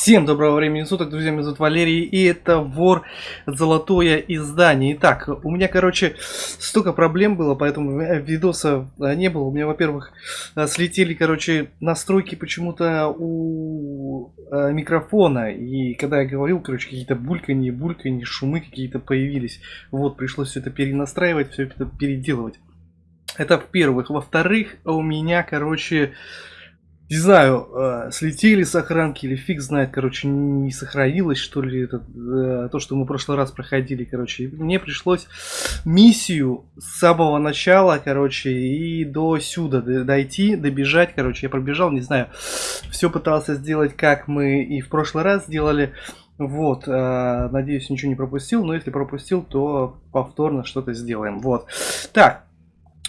Всем доброго времени суток, друзья, меня зовут Валерий, и это вор Золотое издание. Итак, у меня, короче, столько проблем было, поэтому видоса а, не было. У меня, во-первых, а, слетели, короче, настройки почему-то у а, микрофона, и когда я говорил, короче, какие-то бульканье, бульканье, шумы какие-то появились. Вот, пришлось все это перенастраивать, все это переделывать. Это в-первых. Во-вторых, у меня, короче, не знаю, э, слетели сохранки или фиг знает, короче, не сохранилось, что ли, это, э, то, что мы в прошлый раз проходили, короче. Мне пришлось миссию с самого начала, короче, и до сюда дойти, добежать, короче. Я пробежал, не знаю, все пытался сделать, как мы и в прошлый раз сделали. Вот, э, надеюсь, ничего не пропустил, но если пропустил, то повторно что-то сделаем. Вот. Так,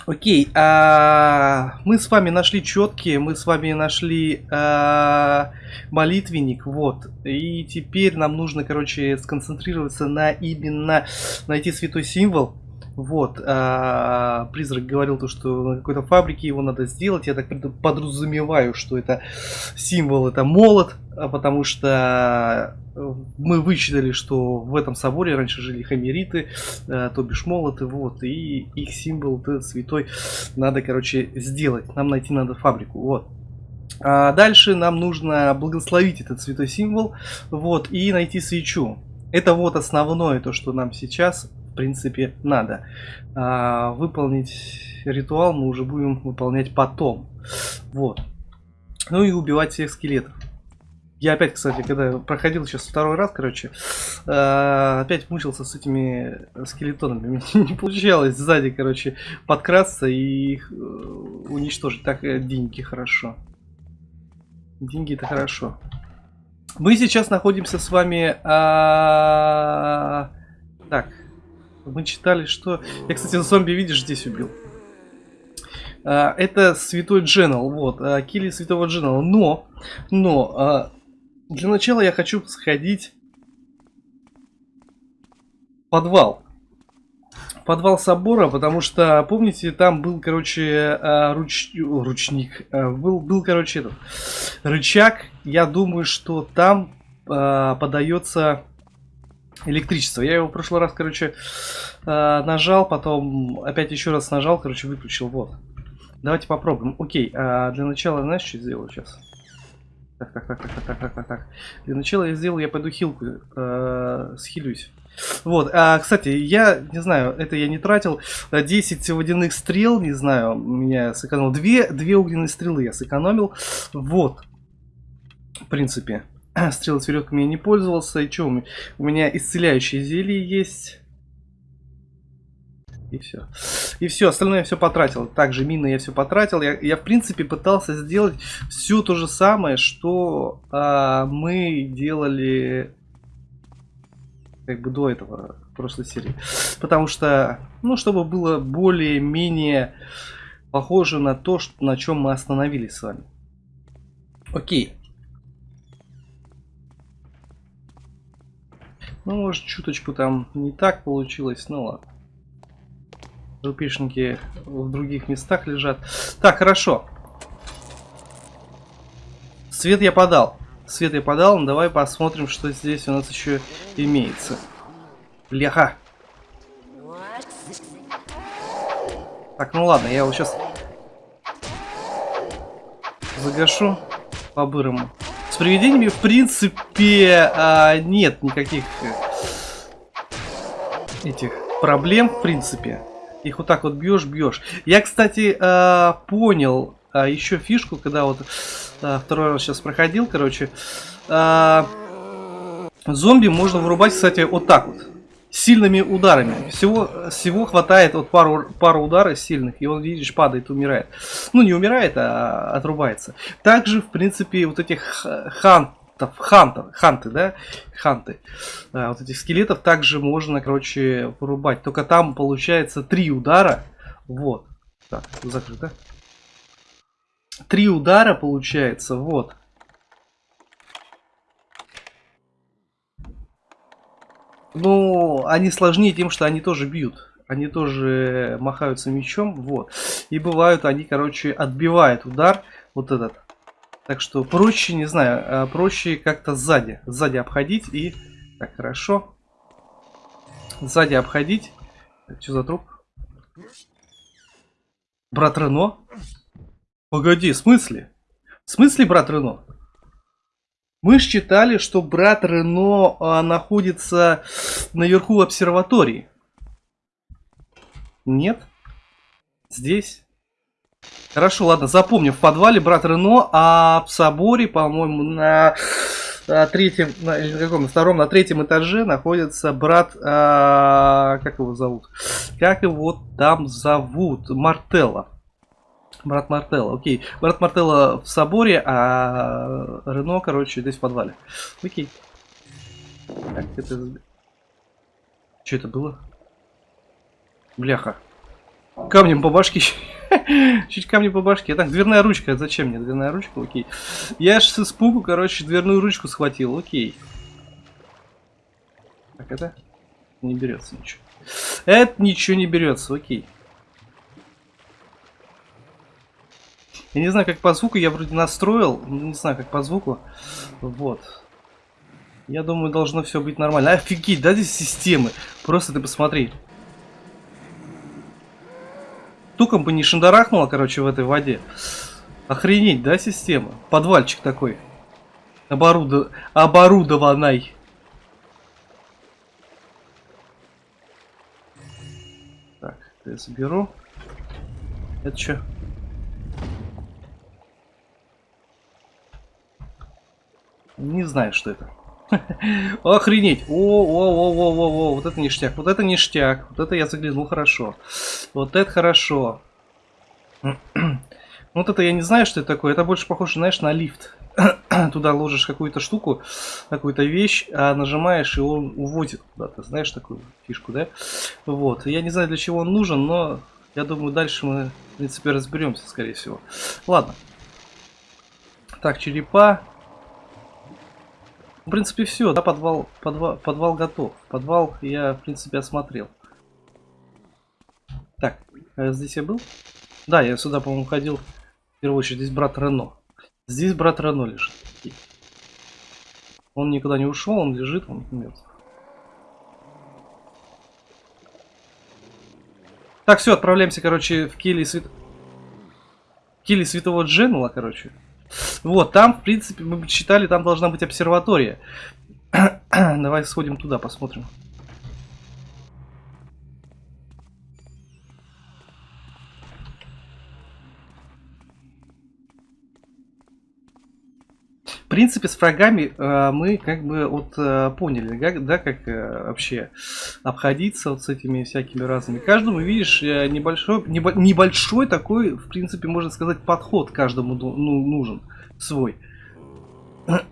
Окей, а, мы с вами нашли четкие, мы с вами нашли а, молитвенник, вот. И теперь нам нужно, короче, сконцентрироваться на именно найти святой символ. Вот, а, призрак говорил то, что на какой-то фабрике его надо сделать. Я так подразумеваю, что это символ, это молот, а потому что э, мы вычитали, что в этом соборе раньше жили хамериты, а, то бишь молоты, вот, и их символ этот святой надо, короче, сделать. Нам найти надо фабрику, вот. А дальше нам нужно благословить этот святой символ, вот, и найти свечу. Это вот основное то, что нам сейчас принципе, надо. А, выполнить ритуал мы уже будем выполнять потом. Вот. Ну и убивать всех скелетов. Я опять, кстати, когда проходил сейчас второй раз, короче, э, опять мучился с этими скелетонами. Мне не получалось сзади, короче, подкрасться и их э, уничтожить. Так э, деньги хорошо. Деньги это хорошо. Мы сейчас находимся с вами... А... Так, мы читали, что... Я, кстати, зомби, видишь, здесь убил. А, это святой Дженнел, вот, а, килли святого Дженнела. Но, но, а, для начала я хочу сходить в подвал. Подвал собора, потому что, помните, там был, короче, руч... ручник, был, был, короче, этот рычаг. Я думаю, что там подается электричество. Я его в прошлый раз, короче, э, нажал, потом опять еще раз нажал, короче, выключил. Вот. Давайте попробуем. Окей, а для начала, знаешь, что сделаю сейчас? Так, так, так, так, так, так, так, так. Для начала я сделал, я пойду хилку, э, схилюсь. Вот, а, кстати, я не знаю, это я не тратил. 10 водяных стрел, не знаю, меня сэкономил. Две, две огненные стрелы я сэкономил. Вот, в принципе. Стрелы с веревками я не пользовался. И что, у меня исцеляющие зелье есть. И все. И все, остальное я все потратил. Также мины я все потратил. Я, я в принципе пытался сделать все то же самое, что а, мы делали как бы до этого прошлой серии. Потому что, ну, чтобы было более-менее похоже на то, что, на чем мы остановились с вами. Окей. Ну, может, чуточку там не так получилось, ну ладно. Рупишники в других местах лежат. Так, хорошо. Свет я подал. Свет я подал, ну, давай посмотрим, что здесь у нас еще имеется. Бляха. Так, ну ладно, я его сейчас загашу по-бырому привидениями, в принципе, а, нет никаких э, этих проблем, в принципе. Их вот так вот бьешь, бьешь. Я, кстати, а, понял а, еще фишку, когда вот а, второй раз сейчас проходил, короче. А, зомби можно вырубать, кстати, вот так вот сильными ударами. Всего, всего хватает вот пару, пару ударов сильных, и он, видишь, падает, умирает. Ну, не умирает, а отрубается. Также, в принципе, вот этих хантов, хантов, ханты, да, ханты, а, вот этих скелетов также можно, короче, вырубать. Только там получается три удара. Вот. Так, закрыто. Три удара получается, вот. Ну, они сложнее тем, что они тоже бьют. Они тоже махаются мечом, вот. И бывают, они, короче, отбивают удар, вот этот. Так что проще, не знаю, а, проще как-то сзади. Сзади обходить и... Так, хорошо. Сзади обходить. Что за труп? Брат Рено? Погоди, в смысле? В смысле брат Рено? Мы считали, что брат Рено а, находится наверху обсерватории. Нет? Здесь? Хорошо, ладно, запомним. В подвале брат Рено, а в соборе, по-моему, на, на третьем, на, на каком, на втором, на третьем этаже находится брат, а, как его зовут? Как его там зовут? Мартелла. Брат Мартелла, окей. Брат Мартелла в соборе, а Рено, короче, здесь в подвале. Окей. Так, это... Что это было? Бляха. Камнем по башке. Чуть камни по башке. Так, дверная ручка. Зачем мне дверная ручка? Окей. Я аж с испугу, короче, дверную ручку схватил. Окей. Так, это не берется ничего. Это ничего не берется. Окей. Я не знаю, как по звуку. Я вроде настроил. Не знаю, как по звуку. Вот. Я думаю, должно все быть нормально. Офигеть, да, здесь системы. Просто ты посмотри. Туком бы не шандарахнуло, короче, в этой воде. Охренеть, да, система? Подвальчик такой. Оборудо... Оборудованный. Так, я заберу. Это что? Не знаю, что это. Охренеть. О, о, о, о, о, о, вот это ништяк, вот это ништяк. Вот это я заглянул хорошо. Вот это хорошо. Вот это я не знаю, что это такое. Это больше похоже, знаешь, на лифт. Туда ложишь какую-то штуку, какую-то вещь, а нажимаешь, и он уводит куда-то. Знаешь такую фишку, да? Вот. Я не знаю, для чего он нужен, но я думаю, дальше мы, в принципе, разберемся, скорее всего. Ладно. Так, черепа. В принципе, все, да, подвал, подвал, подвал готов. Подвал я, в принципе, осмотрел. Так, а здесь я был? Да, я сюда, по-моему, ходил. В первую очередь, здесь брат Рено. Здесь брат Рено лежит. Он никуда не ушел, он лежит, он мертв. Так, все, отправляемся, короче, в кельи свят... кельи святого Дженула, короче. Вот, там, в принципе, мы читали, там должна быть обсерватория. Давай сходим туда, посмотрим. Принципе, с врагами э, мы как бы вот э, поняли, как, да, как э, вообще обходиться вот с этими всякими разными. Каждому, видишь, э, небольшой, небо, небольшой такой, в принципе, можно сказать, подход каждому ну, нужен свой. Так,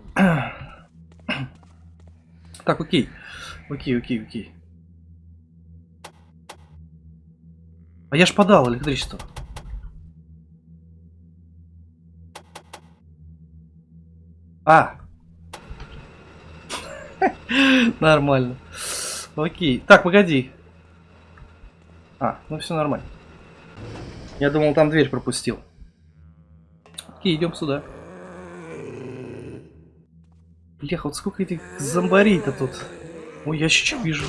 окей. Окей, окей, окей. А я ж подал электричество. А! Нормально. Окей. Так, погоди. А, ну все нормально. Я думал, там дверь пропустил. Окей, идем сюда. Бляха, вот сколько этих зомбарей-то тут. Ой, ящичек вижу.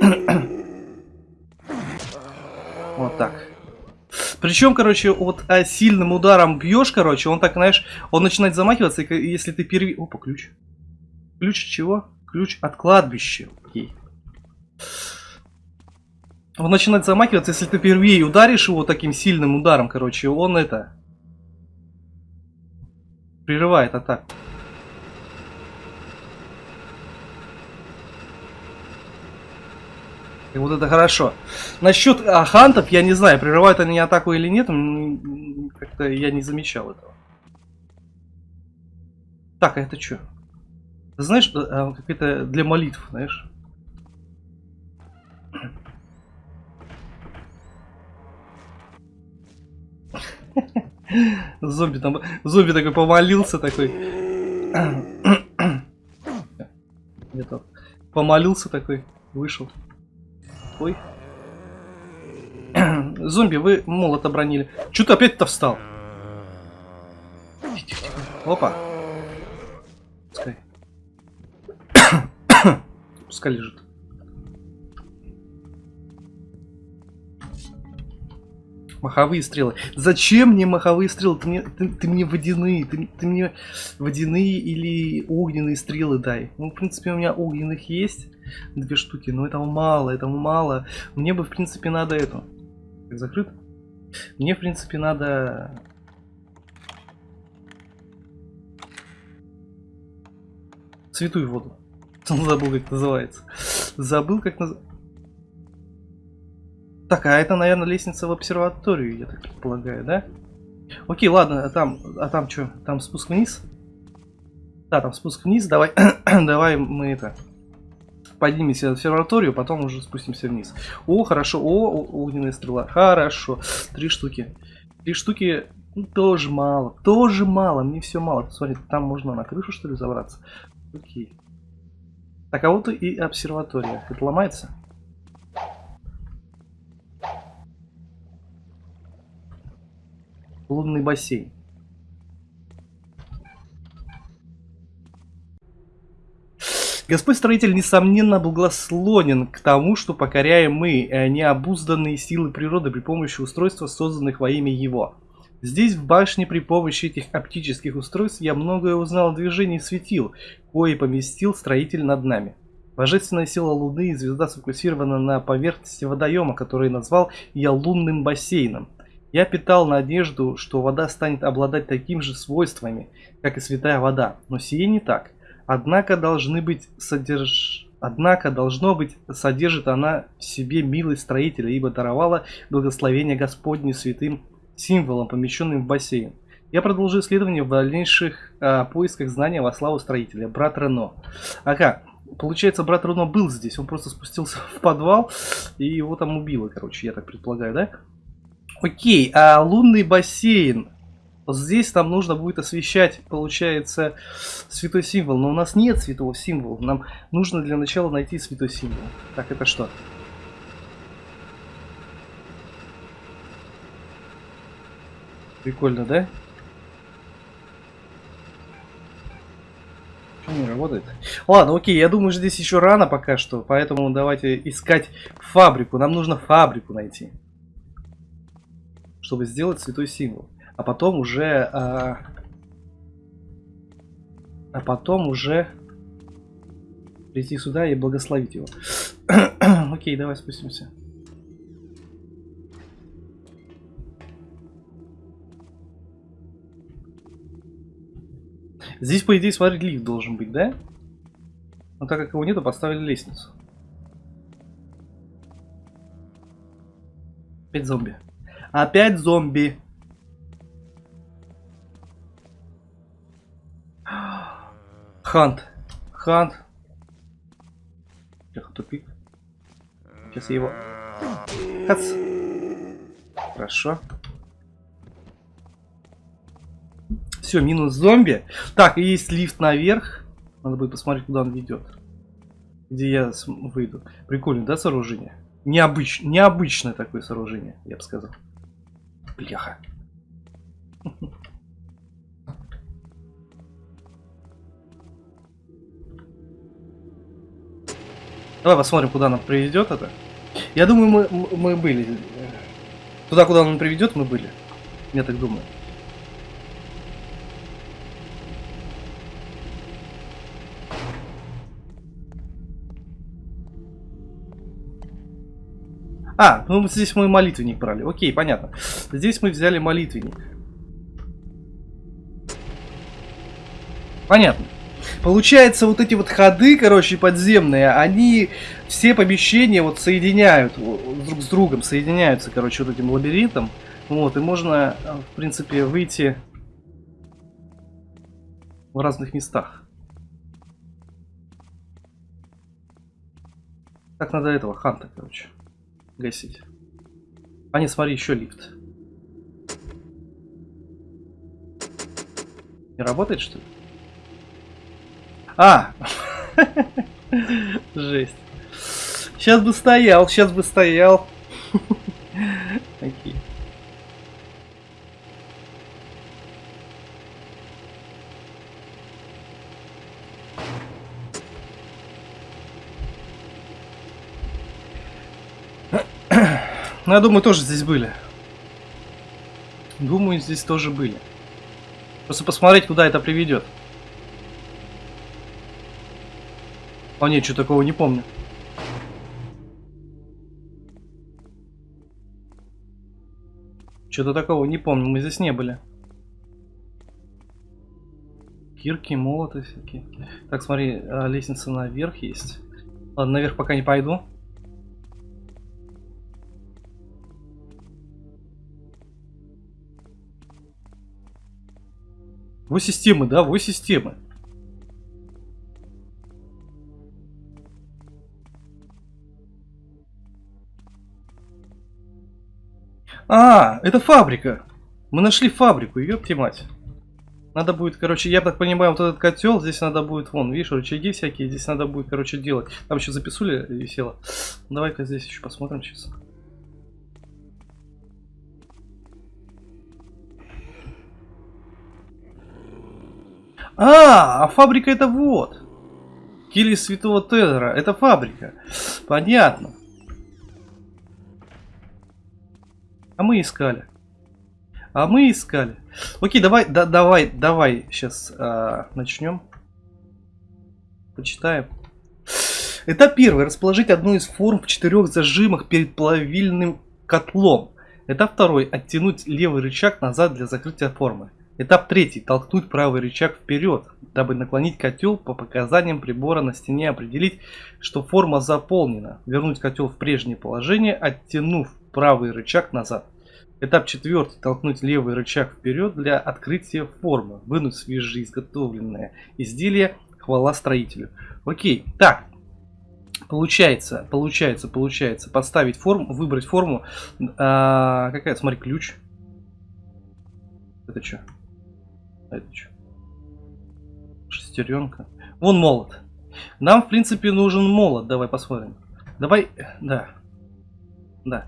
вот так. Причем, короче, вот а, сильным ударом бьешь, короче, он так, знаешь, он начинает замахиваться, и если ты перви... Опа, ключ. Ключ чего? Ключ от кладбища. Окей. Он начинает замахиваться, если ты первее ударишь его таким сильным ударом, короче, он это... Прерывает атаку. И вот это хорошо. Насчет а, хантов, я не знаю, прерывают они атаку или нет, как-то я не замечал этого. Так, а это что? знаешь, а, как это для молитв, знаешь? Зомби там, зомби такой помолился такой. Где-то помолился такой, вышел. Ой. Зомби, вы молот обронили. Что ты опять-то встал? Опа. Пускай. Пускай лежит. Маховые стрелы. Зачем мне маховые стрелы? Ты мне, ты, ты мне водяные. Ты, ты мне водяные или огненные стрелы дай. Ну, в принципе, у меня огненных есть две штуки, но этого мало, этого мало. Мне бы, в принципе, надо эту. Так, закрыт? Мне, в принципе, надо... Святую воду. Забыл, как называется. Забыл, как называется. Так, а это, наверное, лестница в обсерваторию, я так предполагаю, да? Окей, ладно, а там, а там что? Там спуск вниз? Да, там спуск вниз, давай, давай мы это поднимемся в обсерваторию, потом уже спустимся вниз. О, хорошо, о, огненная стрела, хорошо, три штуки. Три штуки ну, тоже мало, тоже мало, мне все мало. Смотри, там можно на крышу что ли забраться? Окей. Так, а вот и обсерватория. Это ломается? Лунный бассейн. Господь строитель, несомненно, благословен к тому, что покоряем мы э, необузданные силы природы при помощи устройств, созданных во имя Его. Здесь, в башне, при помощи этих оптических устройств, я многое узнал о движении светил, кое поместил строитель над нами. Божественная сила Луны и звезда сфокусирована на поверхности водоема, который назвал я лунным бассейном. Я питал надежду, что вода станет обладать такими же свойствами, как и святая вода, но сие не так. Однако должны быть содерж... Однако, должно быть, содержит она в себе милость строителя, ибо даровала благословение Господне святым символом, помещенным в бассейн. Я продолжу исследование в дальнейших э, поисках знания во славу строителя, брат Рено. Ага, получается, брат Рено был здесь, он просто спустился в подвал и его там убило, короче, я так предполагаю, да? Окей, а лунный бассейн. Вот здесь нам нужно будет освещать, получается, святой символ. Но у нас нет святого символа. Нам нужно для начала найти святой символ. Так, это что? Прикольно, да? Почему не работает? Ладно, окей, я думаю, здесь еще рано пока что, поэтому давайте искать фабрику. Нам нужно фабрику найти чтобы сделать святой символ. А потом уже... А, а потом уже прийти сюда и благословить его. Окей, давай спустимся. Здесь, по идее, смотри, лифт должен быть, да? Но так как его нету, поставили лестницу. Опять зомби. Опять зомби. Хант. Хант. Тихо, тупик. Сейчас я его... Хац. Хорошо. Все, минус зомби. Так, есть лифт наверх. Надо будет посмотреть, куда он ведет. Где я выйду. Прикольно, да, сооружение? Необыч... Необычное такое сооружение, я бы сказал. Бляха. Давай посмотрим, куда нам приведет это. Я думаю, мы, мы были. Туда, куда он приведет, мы были. Я так думаю. А, ну здесь мы молитвенник брали. Окей, понятно. Здесь мы взяли молитвенник. Понятно. Получается, вот эти вот ходы, короче, подземные, они все помещения вот соединяют друг с другом, соединяются, короче, вот этим лабиринтом. Вот, и можно, в принципе, выйти в разных местах. Так надо этого ханта, короче гасить. А не, смотри, еще лифт. Не работает, что ли? А! Жесть. Сейчас бы стоял, сейчас бы стоял. Окей. Ну, я думаю, тоже здесь были. Думаю, здесь тоже были. Просто посмотреть, куда это приведет. А нет, что такого не помню. Что-то такого не помню, мы здесь не были. Кирки, молоты всякие. Так, смотри, а, лестница наверх есть. Ладно, наверх пока не пойду. Вы системы, да? Вы системы. А, это фабрика. Мы нашли фабрику, ёпти мать. Надо будет, короче, я так понимаю, вот этот котел, здесь надо будет, вон, видишь, рычаги всякие, здесь надо будет, короче, делать. Там еще записули висело. Давай-ка здесь еще посмотрим сейчас. А, а фабрика это вот. Кили Святого Тедора. Это фабрика. Понятно. А мы искали. А мы искали. Окей, давай, да, давай, давай сейчас а, начнем. Почитаем. Этап первый. Расположить одну из форм в четырех зажимах перед плавильным котлом. Этап второй. Оттянуть левый рычаг назад для закрытия формы. Этап третий. Толкнуть правый рычаг вперед, дабы наклонить котел по показаниям прибора на стене, определить, что форма заполнена. Вернуть котел в прежнее положение, оттянув правый рычаг назад. Этап четвертый. Толкнуть левый рычаг вперед для открытия формы. Вынуть свежеизготовленное изделие. Хвала строителю. Окей, так. Получается, получается, получается. Поставить форму, выбрать форму. А, какая, смотри, ключ. Это что? А это что? Шестеренка. Вон молот. Нам, в принципе, нужен молот. Давай посмотрим. Давай, да. Да.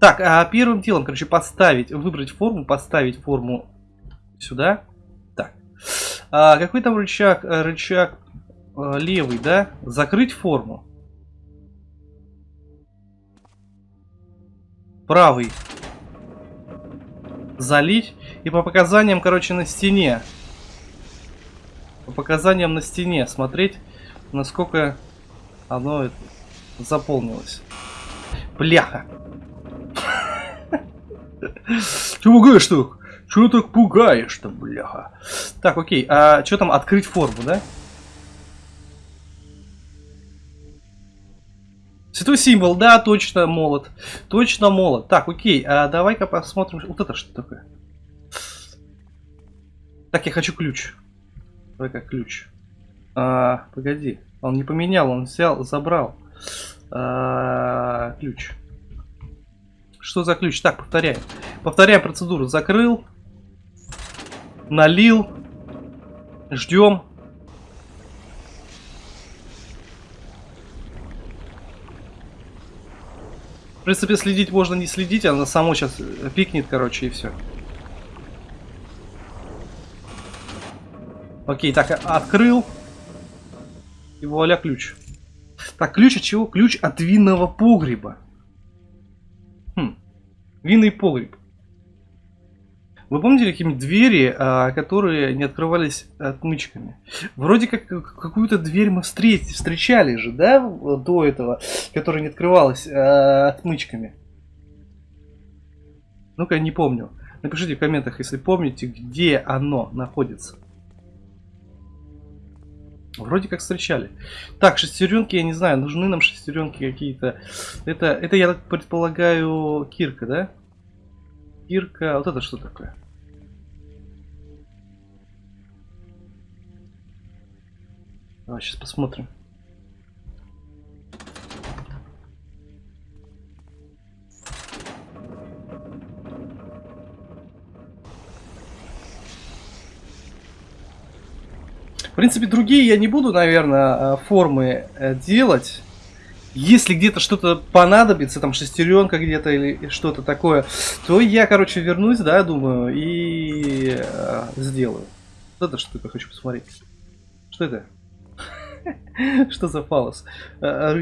Так, а первым делом, короче, поставить, выбрать форму, поставить форму сюда. Так. А, какой там рычаг? Э, рычаг а, левый, да? Закрыть форму. Правый. Залить. И по показаниям, короче, на стене. По показаниям на стене смотреть, насколько оно заполнилось. Бляха. Че пугаешь-то? Че так пугаешь-то, бляха? Так, окей. А что там открыть форму, да? Святой символ, да, точно молот. Точно молот. Так, окей, а давай-ка посмотрим. Вот это что такое? Так, я хочу ключ. Давай-ка ключ. А, погоди. Он не поменял, он взял, забрал. А, ключ. Что за ключ? Так, повторяем. Повторяем процедуру. Закрыл. Налил. Ждем. В принципе, следить можно не следить, она само сейчас пикнет, короче, и все. Окей, так, открыл. И вуаля, ключ. Так, ключ от чего? Ключ от винного погреба. Винный погреб. Вы помните какие-нибудь двери, а, которые не открывались отмычками? Вроде как какую-то дверь мы встреч, встречали же, да, до этого, которая не открывалась а, отмычками. Ну-ка, не помню. Напишите в комментах, если помните, где оно находится. Вроде как встречали. Так, шестеренки, я не знаю, нужны нам шестеренки какие-то. Это, это, я так предполагаю, кирка, да? Кирка, вот это что такое? Давай сейчас посмотрим. Принципе, другие я не буду, наверное, формы э, делать. Если где-то что-то понадобится, там шестеренка где-то или что-то такое, то я, короче, вернусь, да, думаю, и э, сделаю. Вот это что-то хочу посмотреть. Что это? Что за фалос? Э,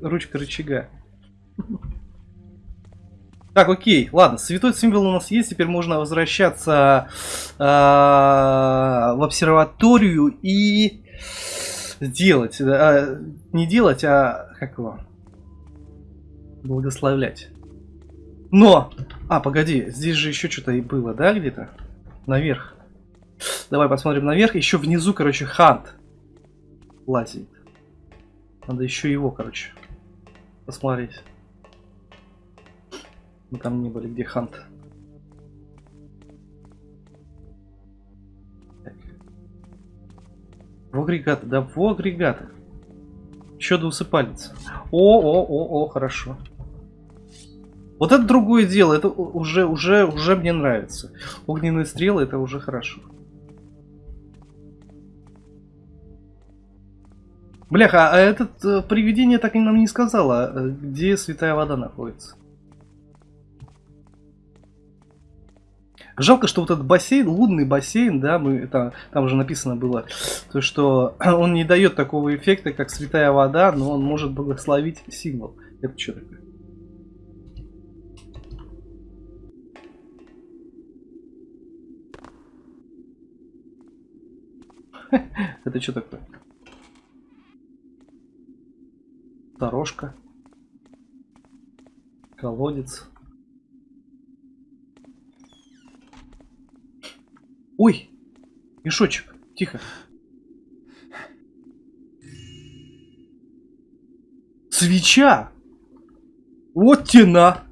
ручка рычага. Так, окей, ладно, святой символ у нас есть, теперь можно возвращаться э, в обсерваторию и сделать, э, не делать, а как его, благословлять. Но, а, погоди, здесь же еще что-то и было, да, где-то? Наверх. Давай посмотрим наверх, еще внизу, короче, хант лазит. Надо еще его, короче, посмотреть. Мы там не были, где Хант. В агрегаты, да, в агрегаты. Еще двусыпалец. О, о, о, о, хорошо. Вот это другое дело, это уже, уже, уже мне нравится. Огненные стрелы, это уже хорошо. Бляха, а этот э, привидение так и нам не сказала, э, где святая вода находится. Жалко, что вот этот бассейн, лунный бассейн, да, мы там, там уже написано было, то что он не дает такого эффекта, как святая вода, но он может благословить символ. Это что такое? Это что такое? Дорожка. Колодец. Ой! Мешочек. Тихо. Свеча! Вот тена!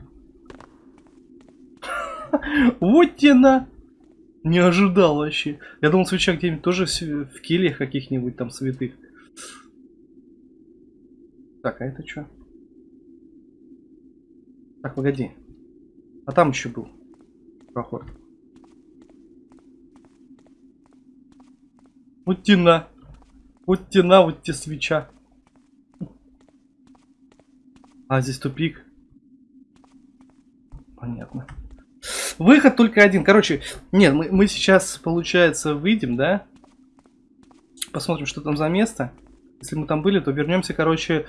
Вот тена! Не ожидал вообще. Я думал, свеча где-нибудь тоже в кельях каких-нибудь там святых. Так, а это что? Так, погоди. А там еще был проход. Вот тена. Вот тена, вот те свеча. А, здесь тупик. Понятно. Выход только один. Короче, нет, мы, мы сейчас, получается, выйдем, да? Посмотрим, что там за место. Если мы там были, то вернемся, короче...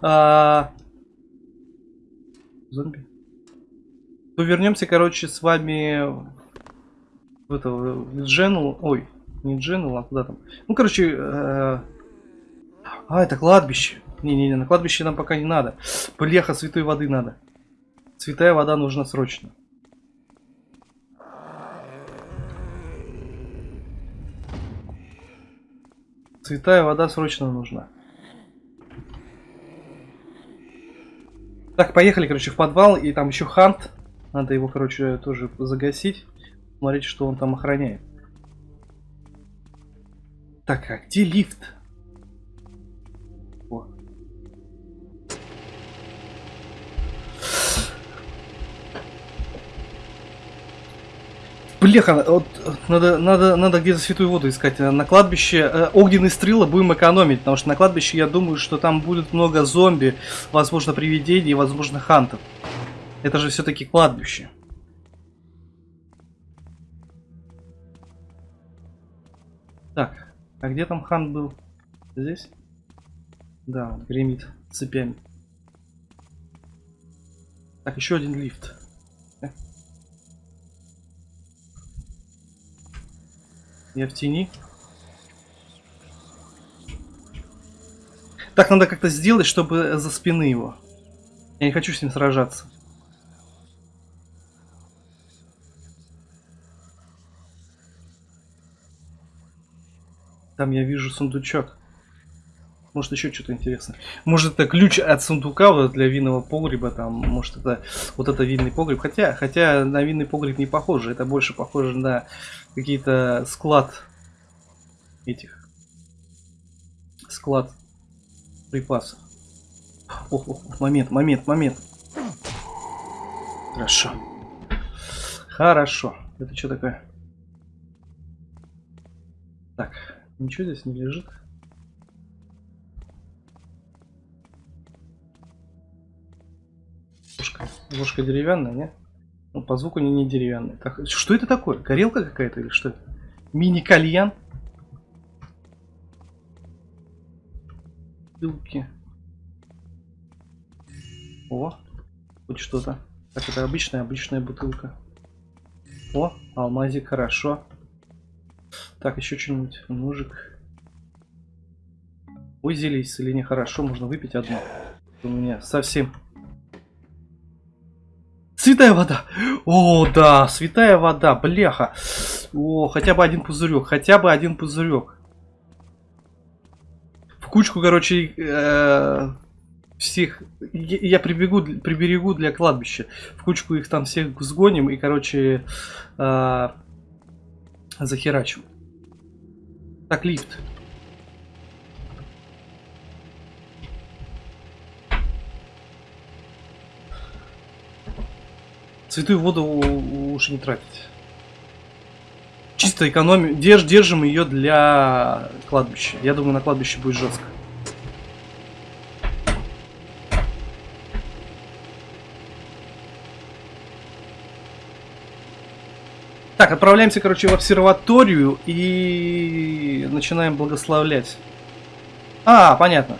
А... Зомби. То вернемся, короче, с вами в это, в Джену. Ой, не Дженнел, а куда там? Ну, короче... Э... А, это кладбище. Не-не-не, на кладбище нам пока не надо. Бляха, святой воды надо. Святая вода нужна срочно. Святая вода срочно нужна. Так, поехали, короче, в подвал. И там еще хант. Надо его, короче, тоже загасить. Смотрите, что он там охраняет. Так, а где лифт? О. Бляха, вот надо, надо, надо где-то святую воду искать. На кладбище э, огненные стрелы будем экономить, потому что на кладбище я думаю, что там будет много зомби, возможно привидений, возможно хантов. Это же все-таки кладбище. А где там хан был? Здесь? Да, гремит цепями. Так, еще один лифт. Э. Я в тени. Так, надо как-то сделать, чтобы за спины его. Я не хочу с ним сражаться. Там я вижу сундучок. Может еще что-то интересное. Может это ключ от сундука вот для винного погреба, там, может это вот это винный погреб. Хотя, хотя на винный погреб не похоже, это больше похоже на какие-то склад этих склад припасов. Ох, ох, момент, момент, момент. Хорошо. Хорошо. Это что такое? Так. Ничего здесь не лежит. Ложка, ложка деревянная, не? Ну, по звуку не, не деревянная. Так, что это такое? Горелка какая-то или что? Мини-кальян? Пилки. О, хоть что-то. Так, это обычная, обычная бутылка. О, алмазик, хорошо. Так, еще что-нибудь. Ножик. Ой, зелье исцеление хорошо, можно выпить одно. У меня совсем... Святая вода! О, да, святая вода, бляха. О, хотя бы один пузырек, хотя бы один пузырек. В кучку, короче, э, всех... Я прибегу, приберегу для кладбища. В кучку их там всех сгоним и, короче, э, захерачим. Так, лифт. Святую воду лучше не тратить. Чисто экономим. Держ, держим ее для кладбища. Я думаю, на кладбище будет жестко. Так, отправляемся, короче, в обсерваторию и начинаем благословлять. А, понятно.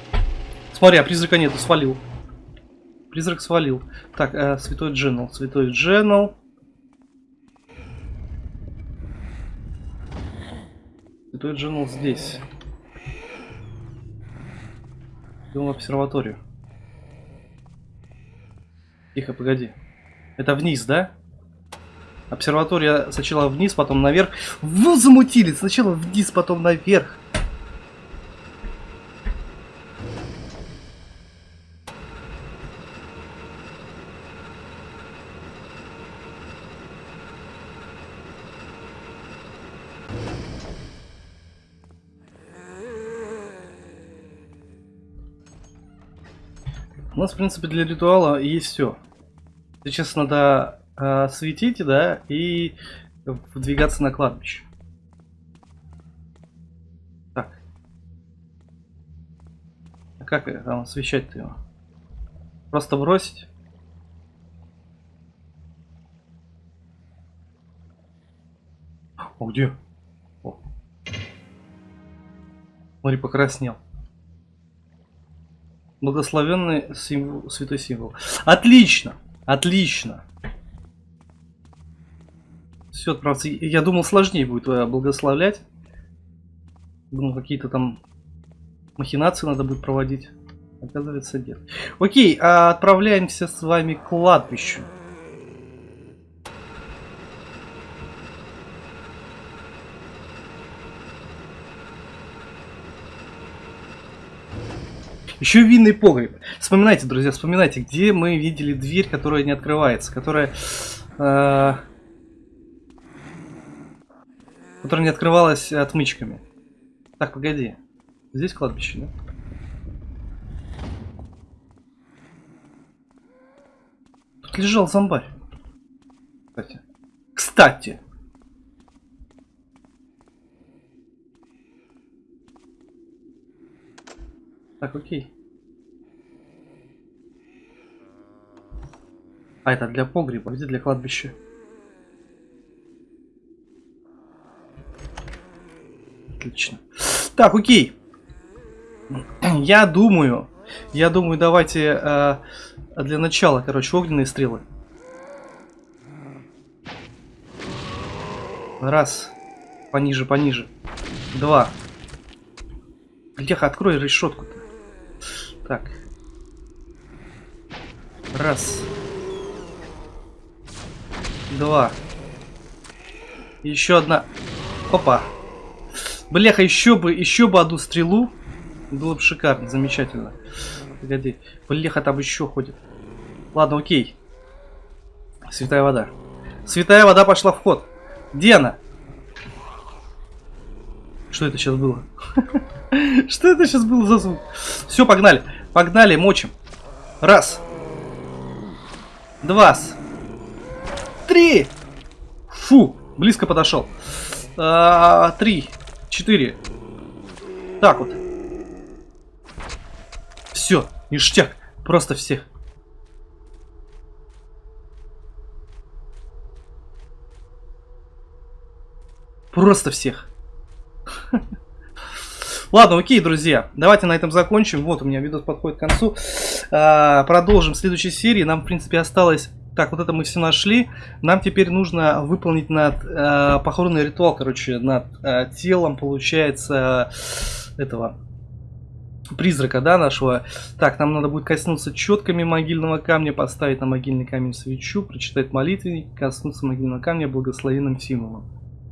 Смотри, а призрака нету, свалил. Призрак свалил. Так, э, святой Дженнел, святой Дженнел. Святой Дженнел здесь. Идем в обсерваторию. Тихо, погоди. Это вниз, да? Обсерватория сначала вниз, потом наверх. Вот замутили! Сначала вниз, потом наверх. У нас, в принципе, для ритуала есть все. Сейчас надо э, светить, да, и выдвигаться на кладбище. Так. А как там освещать-то его? Просто бросить? О, где? О. Смотри, покраснел. Благословенный символ, святой символ. Отлично! Отлично! Все, отправиться. Я думал, сложнее будет э, благословлять. Думал, какие-то там махинации надо будет проводить. Оказывается, нет. Окей, а отправляемся с вами к кладбищу. Еще винный погреб. Вспоминайте, друзья, вспоминайте, где мы видели дверь, которая не открывается, которая... Э Которая не открывалась отмычками. Так, погоди. Здесь кладбище, да? Тут лежал зомбарь. Кстати. Кстати. Так, окей. А это для погреба, где для кладбища? Отлично. Так, окей. Я думаю, я думаю, давайте э, для начала, короче, огненные стрелы. Раз. Пониже, пониже. Два. Леха, открой решетку. -то. Так. Раз. Два. Еще одна. Опа. Бляха, еще бы, еще бы одну стрелу. Было бы шикарно, замечательно. Погоди. Бляха, там еще ходит. Ладно, окей. Святая вода. Святая вода пошла в ход. Где она? Что это сейчас было? Что это сейчас было за звук? Все, погнали. Погнали, мочим. Раз. Два. Три. Фу, близко подошел. А, три. Четыре. Так вот. Все, ништяк. Просто всех. Просто всех. Ладно, окей, друзья, давайте на этом закончим. Вот у меня видос подходит к концу. А, продолжим в следующей серии. Нам, в принципе, осталось Так, вот это мы все нашли. Нам теперь нужно выполнить над э, похоронный ритуал, короче, над э, телом, получается, этого призрака, да, нашего. Так, нам надо будет коснуться четками могильного камня, поставить на могильный камень свечу, прочитать молитвенник, коснуться могильного камня благословенным символом.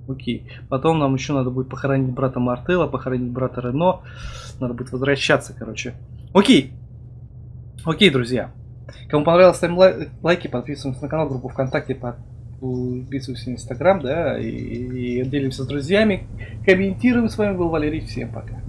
Окей. Потом нам еще надо будет похоронить брата Мартела, похоронить брата Рено. Надо будет возвращаться, короче. Окей. Окей, друзья. Кому понравилось, ставим лай лайки, подписываемся на канал, группу ВКонтакте, подписываемся на Инстаграм, да, и, и делимся с друзьями, комментируем. С вами был Валерий, всем пока.